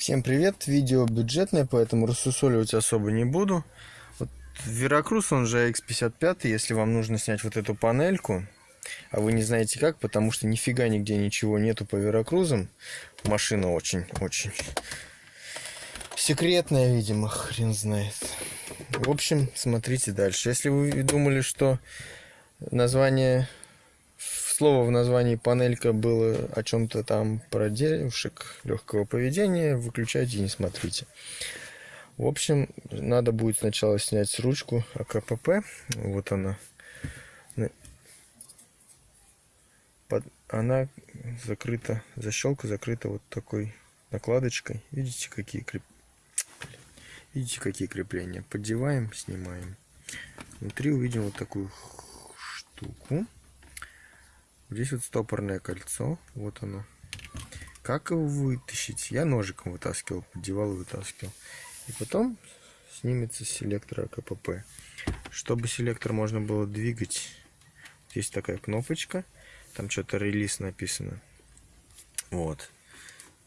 Всем привет! Видео бюджетное, поэтому рассусоливать особо не буду. Вот Веракрус, он же X55, если вам нужно снять вот эту панельку, а вы не знаете как, потому что нифига нигде ничего нету по Веракрузам. Машина очень-очень секретная, видимо, хрен знает. В общем, смотрите дальше. Если вы думали, что название слово в названии панелька было о чем-то там про девушек легкого поведения, выключайте и не смотрите. В общем, надо будет сначала снять ручку АКПП. Вот она. Под, она закрыта, защелка закрыта вот такой накладочкой. Видите, какие креп... Видите, какие крепления. Поддеваем, снимаем. Внутри увидим вот такую штуку. Здесь вот стопорное кольцо. Вот оно. Как его вытащить? Я ножиком вытаскивал, поддевал и вытаскивал. И потом снимется селектор АКПП. Чтобы селектор можно было двигать, есть такая кнопочка. Там что-то релиз написано. Вот.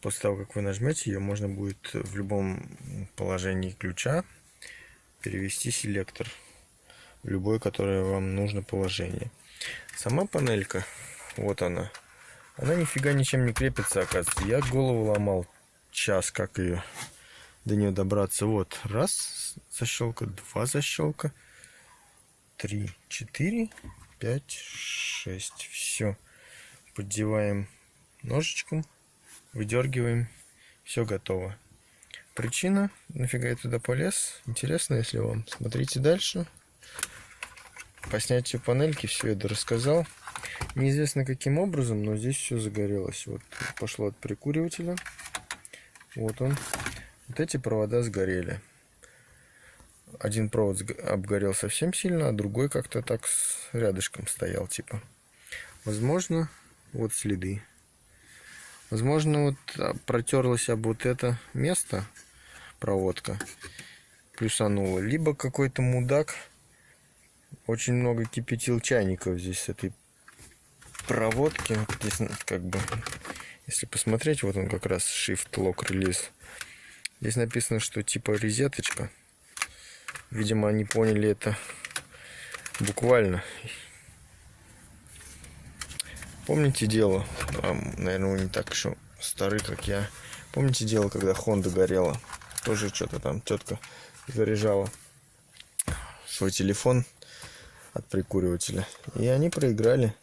После того, как вы нажмете ее, можно будет в любом положении ключа перевести селектор в любое, которое вам нужно положение. Сама панелька вот она. Она нифига ничем не крепится, оказывается. Я голову ломал час, как ее до нее добраться. Вот, раз защелка, два защелка, три, четыре, пять, шесть. Все. Поддеваем ножичком, выдергиваем. Все готово. Причина, нафига я туда полез, интересно, если вам. Смотрите дальше. По снятию панельки все это рассказал. Неизвестно каким образом, но здесь все загорелось. Вот пошло от прикуривателя. Вот он. Вот эти провода сгорели. Один провод обгорел совсем сильно, а другой как-то так с рядышком стоял, типа. Возможно, вот следы. Возможно, вот а, протерлась об вот это место проводка, плюсанула. Либо какой-то мудак очень много кипятил чайников здесь с этой проводки. Здесь как бы, если посмотреть, вот он как раз Shift Lock Release. Здесь написано, что типа резеточка. Видимо, они поняли это буквально. Помните дело, а, наверное, вы не так еще стары, как я. Помните дело, когда Honda горела? Тоже что-то там тетка заряжала свой телефон от прикуривателя. И они проиграли.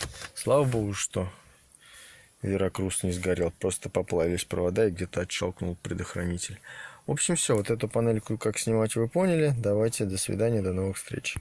Слава богу, что Веракрус не сгорел. Просто поплавились провода и где-то отщелкнул предохранитель. В общем, все. Вот эту панельку как снимать вы поняли. Давайте, до свидания, до новых встреч.